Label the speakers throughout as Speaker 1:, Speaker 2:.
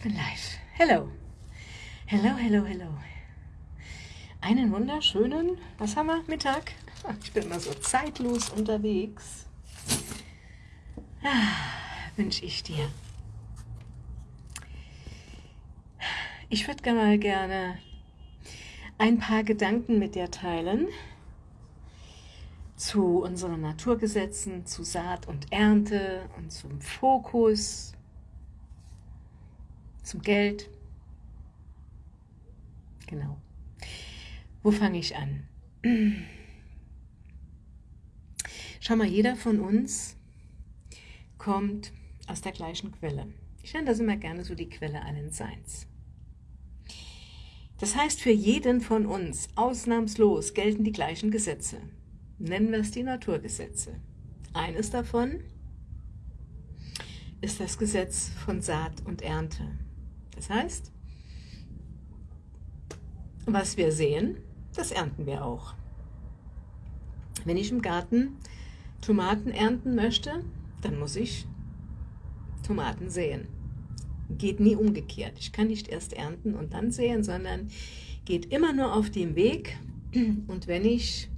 Speaker 1: ich bin live. Hello. Hello, hello, hello. Einen wunderschönen, was haben wir, Mittag? Ich bin immer so zeitlos unterwegs. Ah, wünsche ich dir. Ich würde mal gerne ein paar Gedanken mit dir teilen zu unseren Naturgesetzen, zu Saat und Ernte und zum Fokus, zum Geld. Genau. Wo fange ich an? Schau mal, jeder von uns kommt aus der gleichen Quelle. Ich nenne das immer gerne so die Quelle allen Seins. Das heißt, für jeden von uns ausnahmslos gelten die gleichen Gesetze. Nennen wir es die Naturgesetze. Eines davon ist das Gesetz von Saat und Ernte. Das heißt, was wir sehen, das ernten wir auch. Wenn ich im Garten Tomaten ernten möchte, dann muss ich Tomaten säen. Geht nie umgekehrt. Ich kann nicht erst ernten und dann säen, sondern geht immer nur auf dem Weg. Und wenn ich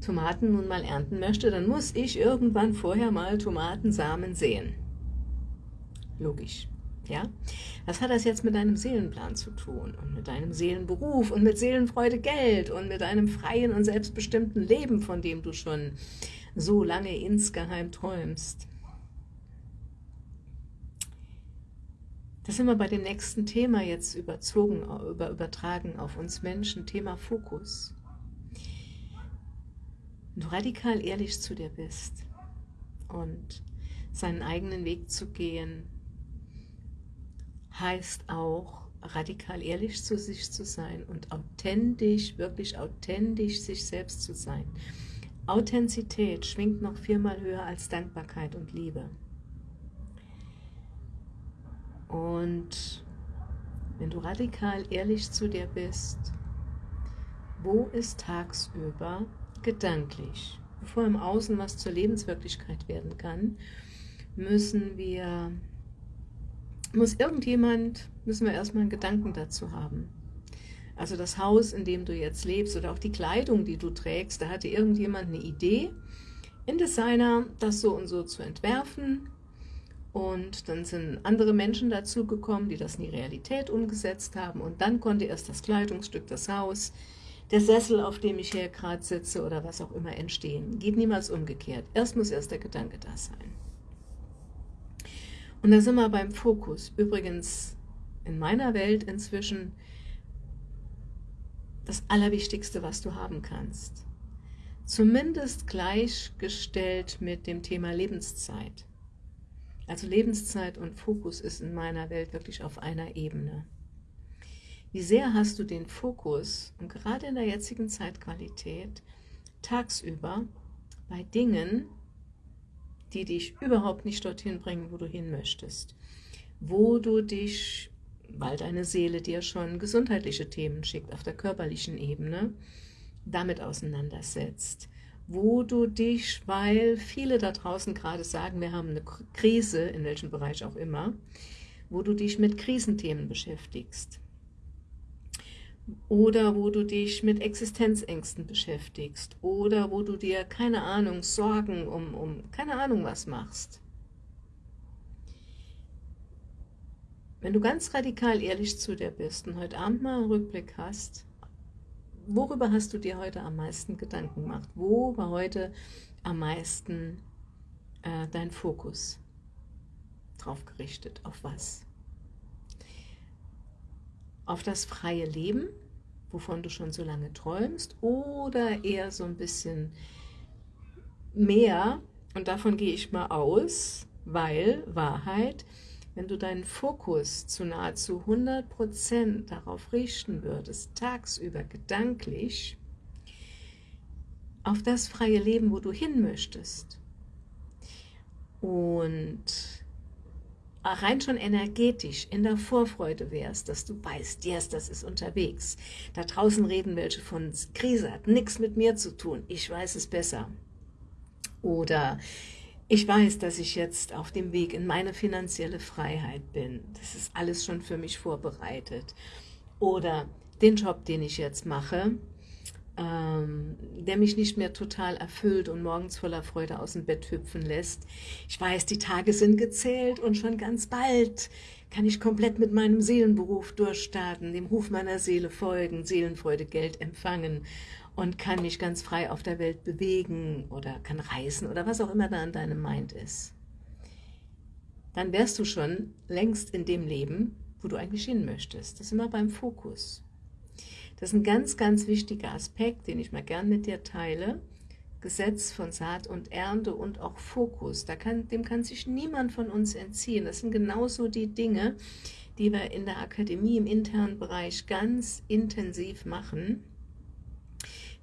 Speaker 1: Tomaten nun mal ernten möchte, dann muss ich irgendwann vorher mal Tomatensamen säen. Logisch. Ja? Was hat das jetzt mit deinem Seelenplan zu tun und mit deinem Seelenberuf und mit Seelenfreude Geld und mit einem freien und selbstbestimmten Leben, von dem du schon so lange insgeheim träumst? Das sind wir bei dem nächsten Thema jetzt überzogen, über, übertragen auf uns Menschen, Thema Fokus. Wenn du radikal ehrlich zu dir bist und seinen eigenen Weg zu gehen, heißt auch, radikal ehrlich zu sich zu sein und authentisch, wirklich authentisch sich selbst zu sein. Authentizität schwingt noch viermal höher als Dankbarkeit und Liebe. Und wenn du radikal ehrlich zu dir bist, wo ist tagsüber gedanklich, bevor im Außen was zur Lebenswirklichkeit werden kann, müssen wir muss irgendjemand, müssen wir erstmal einen Gedanken dazu haben. Also das Haus, in dem du jetzt lebst oder auch die Kleidung, die du trägst, da hatte irgendjemand eine Idee, in Designer das so und so zu entwerfen und dann sind andere Menschen dazugekommen, die das in die Realität umgesetzt haben und dann konnte erst das Kleidungsstück, das Haus, der Sessel, auf dem ich hier gerade sitze oder was auch immer entstehen. Geht niemals umgekehrt. Erst muss erst der Gedanke da sein. Und da sind wir beim Fokus. Übrigens in meiner Welt inzwischen das Allerwichtigste, was du haben kannst. Zumindest gleichgestellt mit dem Thema Lebenszeit. Also Lebenszeit und Fokus ist in meiner Welt wirklich auf einer Ebene. Wie sehr hast du den Fokus, und gerade in der jetzigen Zeitqualität, tagsüber bei Dingen, die dich überhaupt nicht dorthin bringen, wo du hin möchtest. Wo du dich, weil deine Seele dir schon gesundheitliche Themen schickt, auf der körperlichen Ebene, damit auseinandersetzt. Wo du dich, weil viele da draußen gerade sagen, wir haben eine Krise, in welchem Bereich auch immer, wo du dich mit Krisenthemen beschäftigst oder wo du dich mit Existenzängsten beschäftigst oder wo du dir, keine Ahnung, Sorgen um, um keine Ahnung was machst. Wenn du ganz radikal ehrlich zu dir bist und heute Abend mal einen Rückblick hast, worüber hast du dir heute am meisten Gedanken gemacht? Wo war heute am meisten äh, dein Fokus drauf gerichtet? Auf was? Auf das freie Leben, wovon du schon so lange träumst, oder eher so ein bisschen mehr, und davon gehe ich mal aus, weil Wahrheit, wenn du deinen Fokus zu nahezu 100% darauf richten würdest, tagsüber gedanklich, auf das freie Leben, wo du hin möchtest, und rein schon energetisch in der Vorfreude wärst, dass du weißt, yes, das ist unterwegs. Da draußen reden welche von Krise, hat nichts mit mir zu tun, ich weiß es besser. Oder ich weiß, dass ich jetzt auf dem Weg in meine finanzielle Freiheit bin. Das ist alles schon für mich vorbereitet. Oder den Job, den ich jetzt mache, ähm, der mich nicht mehr total erfüllt und morgens voller Freude aus dem Bett hüpfen lässt. Ich weiß, die Tage sind gezählt und schon ganz bald kann ich komplett mit meinem Seelenberuf durchstarten, dem Ruf meiner Seele folgen, Seelenfreude, Geld empfangen und kann mich ganz frei auf der Welt bewegen oder kann reisen oder was auch immer da an deinem Mind ist. Dann wärst du schon längst in dem Leben, wo du eigentlich hin möchtest. Das ist immer beim Fokus. Das ist ein ganz, ganz wichtiger Aspekt, den ich mal gern mit dir teile. Gesetz von Saat und Ernte und auch Fokus. Da kann, dem kann sich niemand von uns entziehen. Das sind genauso die Dinge, die wir in der Akademie im internen Bereich ganz intensiv machen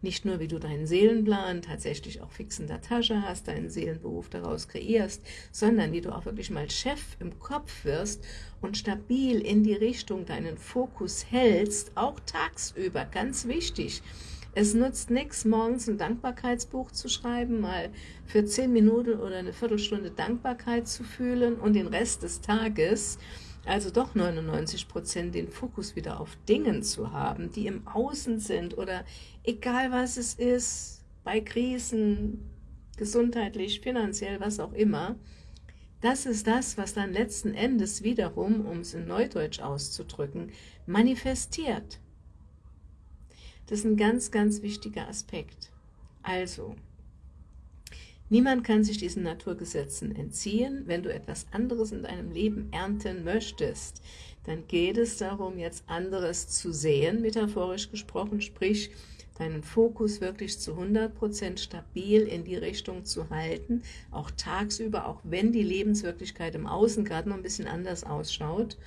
Speaker 1: nicht nur, wie du deinen Seelenplan tatsächlich auch fix in der Tasche hast, deinen Seelenberuf daraus kreierst, sondern wie du auch wirklich mal Chef im Kopf wirst und stabil in die Richtung deinen Fokus hältst, auch tagsüber, ganz wichtig. Es nutzt nichts, morgens ein Dankbarkeitsbuch zu schreiben, mal für zehn Minuten oder eine Viertelstunde Dankbarkeit zu fühlen und den Rest des Tages also doch 99 Prozent den Fokus wieder auf Dingen zu haben, die im Außen sind oder egal was es ist, bei Krisen, gesundheitlich, finanziell, was auch immer, das ist das, was dann letzten Endes wiederum, um es in Neudeutsch auszudrücken, manifestiert. Das ist ein ganz, ganz wichtiger Aspekt. Also, Niemand kann sich diesen Naturgesetzen entziehen. Wenn du etwas anderes in deinem Leben ernten möchtest, dann geht es darum, jetzt anderes zu sehen, metaphorisch gesprochen, sprich, deinen Fokus wirklich zu 100% stabil in die Richtung zu halten, auch tagsüber, auch wenn die Lebenswirklichkeit im Außen gerade noch ein bisschen anders ausschaut,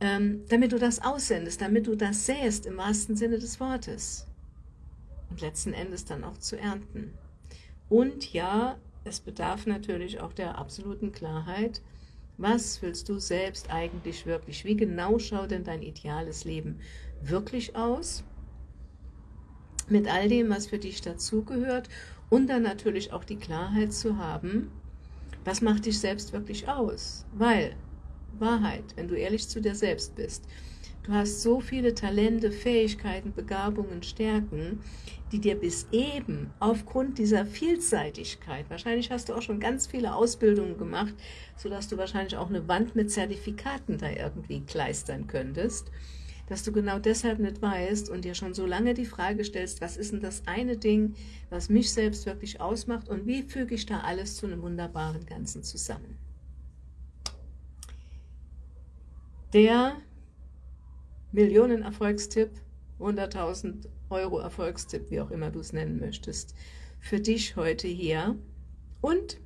Speaker 1: ähm, damit du das aussendest, damit du das säst im wahrsten Sinne des Wortes und letzten Endes dann auch zu ernten. Und ja, es bedarf natürlich auch der absoluten Klarheit, was willst du selbst eigentlich wirklich? Wie genau schaut denn dein ideales Leben wirklich aus? Mit all dem, was für dich dazugehört und dann natürlich auch die Klarheit zu haben, was macht dich selbst wirklich aus? Weil, Wahrheit, wenn du ehrlich zu dir selbst bist, Du hast so viele Talente, Fähigkeiten, Begabungen, Stärken, die dir bis eben aufgrund dieser Vielseitigkeit, wahrscheinlich hast du auch schon ganz viele Ausbildungen gemacht, sodass du wahrscheinlich auch eine Wand mit Zertifikaten da irgendwie kleistern könntest, dass du genau deshalb nicht weißt und dir schon so lange die Frage stellst, was ist denn das eine Ding, was mich selbst wirklich ausmacht und wie füge ich da alles zu einem wunderbaren Ganzen zusammen. Der Millionen Erfolgstipp, 100.000 Euro Erfolgstipp, wie auch immer du es nennen möchtest, für dich heute hier. Und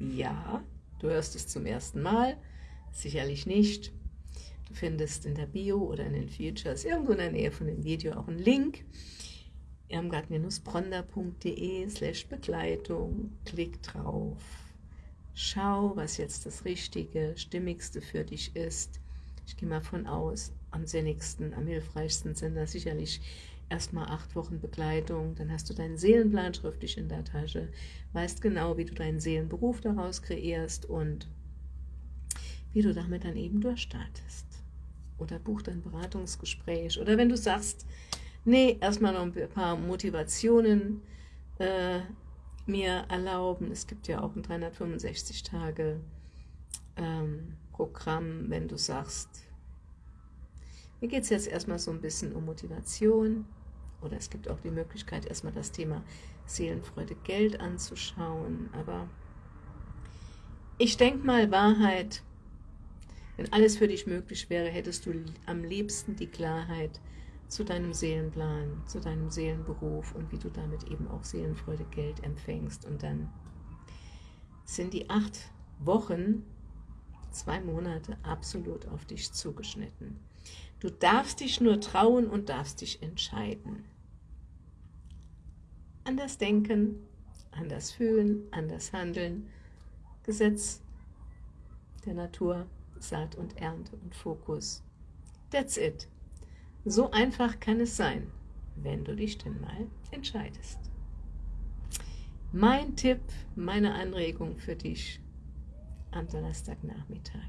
Speaker 1: ja, du hörst es zum ersten Mal, sicherlich nicht. Du findest in der Bio oder in den Features irgendwo in der Nähe von dem Video auch einen Link. irmgard-bronder.de slash Begleitung. Klick drauf. Schau, was jetzt das Richtige, Stimmigste für dich ist. Ich gehe mal von aus, am sinnigsten, am hilfreichsten sind da sicherlich erstmal acht Wochen Begleitung, dann hast du deinen Seelenplan schriftlich in der Tasche, weißt genau, wie du deinen Seelenberuf daraus kreierst und wie du damit dann eben durchstartest. Oder buch dein Beratungsgespräch. Oder wenn du sagst, nee, erstmal noch ein paar Motivationen äh, mir erlauben. Es gibt ja auch ein 365 Tage ähm, Programm, wenn du sagst, mir geht es jetzt erstmal so ein bisschen um Motivation. Oder es gibt auch die Möglichkeit, erstmal das Thema Seelenfreude Geld anzuschauen, aber ich denke mal, Wahrheit, wenn alles für dich möglich wäre, hättest du am liebsten die Klarheit zu deinem Seelenplan, zu deinem Seelenberuf und wie du damit eben auch Seelenfreude Geld empfängst. Und dann sind die acht Wochen, zwei Monate absolut auf dich zugeschnitten. Du darfst dich nur trauen und darfst dich entscheiden. Anders denken, anders fühlen, anders handeln. Gesetz der Natur, Saat und Ernte und Fokus. That's it. So einfach kann es sein, wenn du dich denn mal entscheidest. mein Tipp, meine Anregung für dich am Donnerstagnachmittag.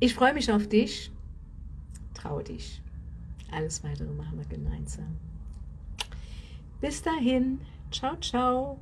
Speaker 1: Ich freue mich auf dich. Traue dich. Alles Weitere machen wir gemeinsam. Bis dahin. Ciao, ciao.